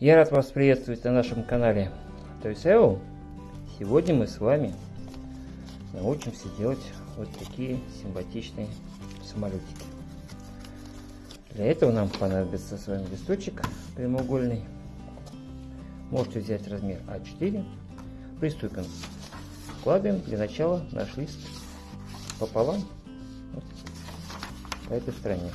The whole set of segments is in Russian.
Я рад вас приветствовать на нашем канале ToySeo. Сегодня мы с вами научимся делать вот такие симпатичные самолетики. Для этого нам понадобится с вами листочек прямоугольный. Можете взять размер А4. Приступим. Складываем для начала наш лист пополам вот, по этой стороне.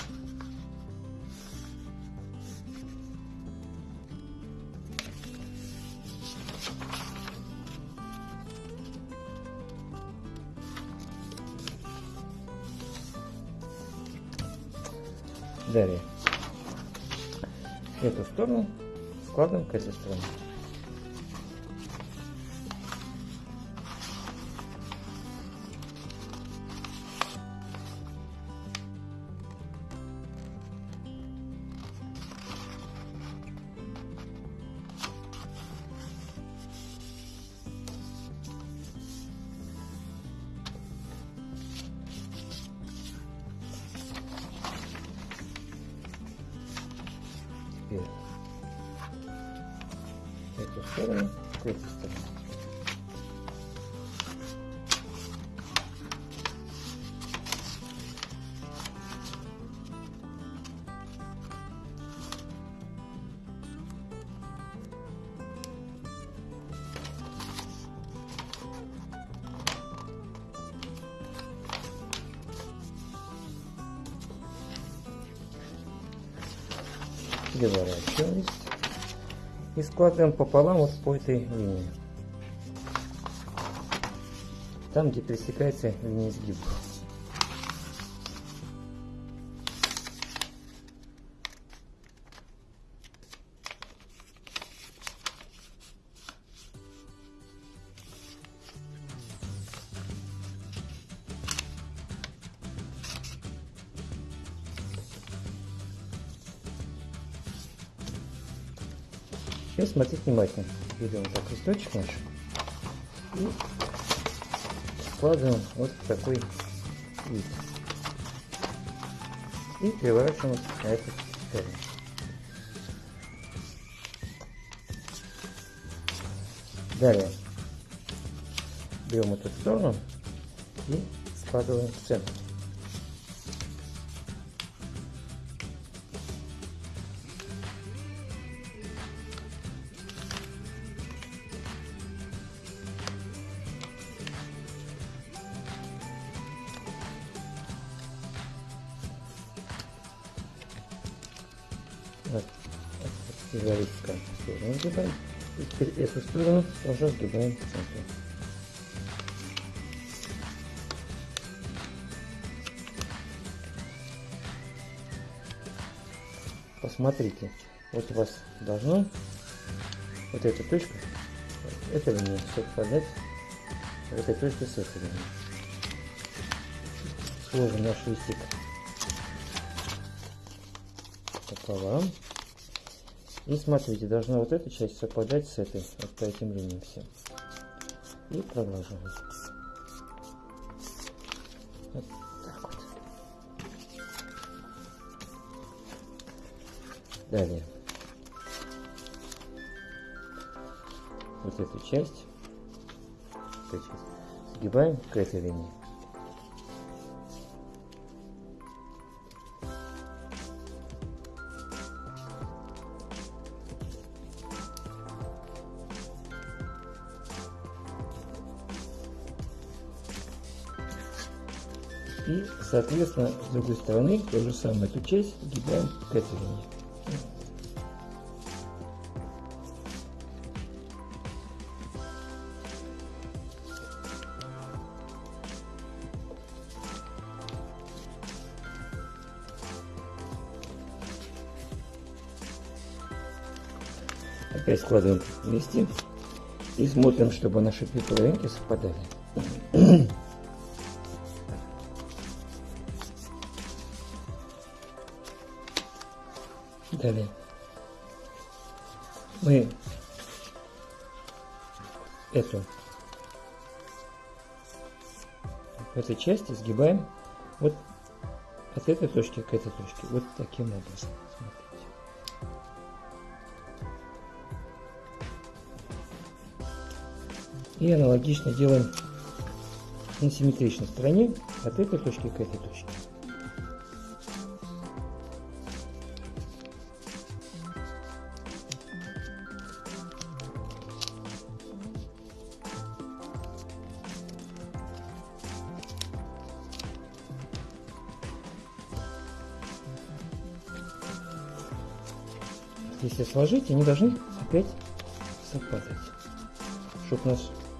Далее. Эту сторону складываем к этой стороне. Эту сторону к этой стороне. И складываем пополам вот по этой линии. Там, где пересекается линия сгиба. Сейчас смотрите внимательно. Берем так листочек наш и складываем вот в такой вид. И переворачиваем вот на эту сторону. Далее берем эту сторону и складываем в центр. Вот. Зависка сторону сгибаем. И теперь эту сторону тоже сгибаем в центре. Посмотрите, вот у вас должно вот эта точка, эта линия совпадать вот этой точкой с этой. Сложим наш листик пополам. И смотрите, должна вот эта часть совпадать с этой, вот по этим линиям все. И продолжаем. Далее. Вот эту часть, эту часть сгибаем к этой линии. И, соответственно, с другой стороны, то же самое, эту часть сгибаем к этой линии. Опять складываем вместе и смотрим, чтобы наши половинки совпадали. далее. Мы эту в этой части сгибаем вот от этой точки к этой точке. Вот таким образом. Смотрите. И аналогично делаем на симметричной стороне от этой точки к этой точке. Если сложить, они должны опять совпадать, чтобы наш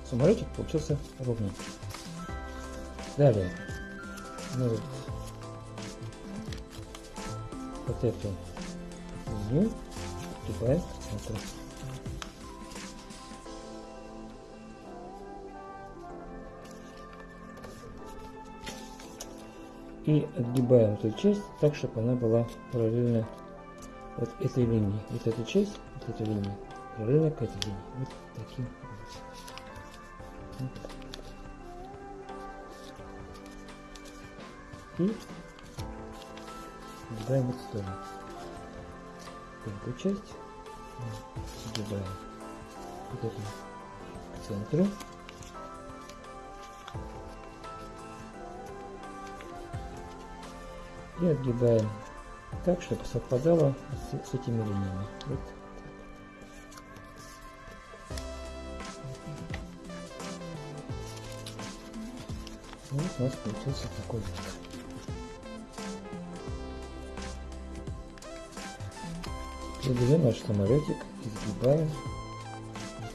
самолетик получился ровненький. Далее мы вот, вот эту линию прибавим к центру. И отгибаем эту часть так, чтобы она была параллельно вот этой линии. Вот эту часть, вот эту линию, параллельно к этой линии. Вот таким образом. И сгибаем в эту сторону. Эту часть сгибаем вот эту к центру. И отгибаем так, чтобы совпадало с, с этими линиями. Вот Вот у нас получился такой вид. Берем наш самолетик, изгибаем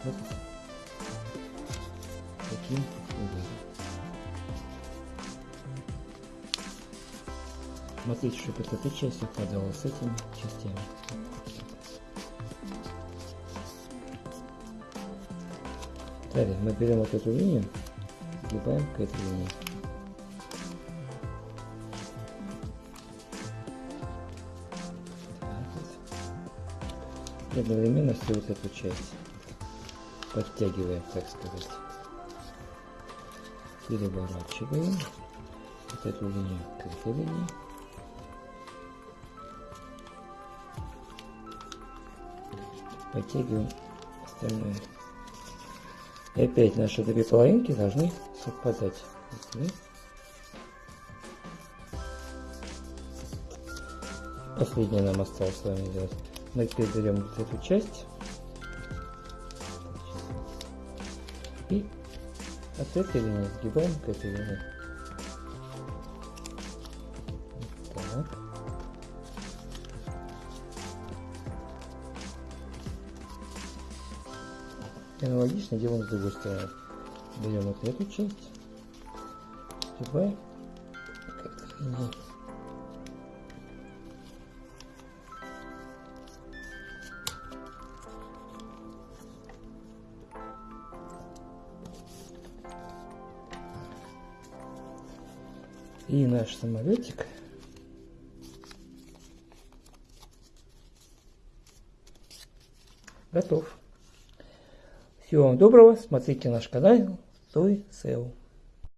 вот таким образом. Смотрите, чтобы эта часть совпадала с этими частями. Далее мы берем вот эту линию, сгибаем к этой линии. И одновременно всю вот эту часть подтягиваем, так сказать. Переворачиваем вот эту линию к этой линии. Подтягиваем остальное. И опять наши две половинки должны совпадать. Последнее нам осталось с вами делать. Мы теперь берем вот эту часть и от этой линии сгибаем к этой линии. И аналогично делаем с другой стороны. Берем вот эту часть, сгибаем И наш самолетик готов. Всего вам доброго, смотрите наш канал Той SEO.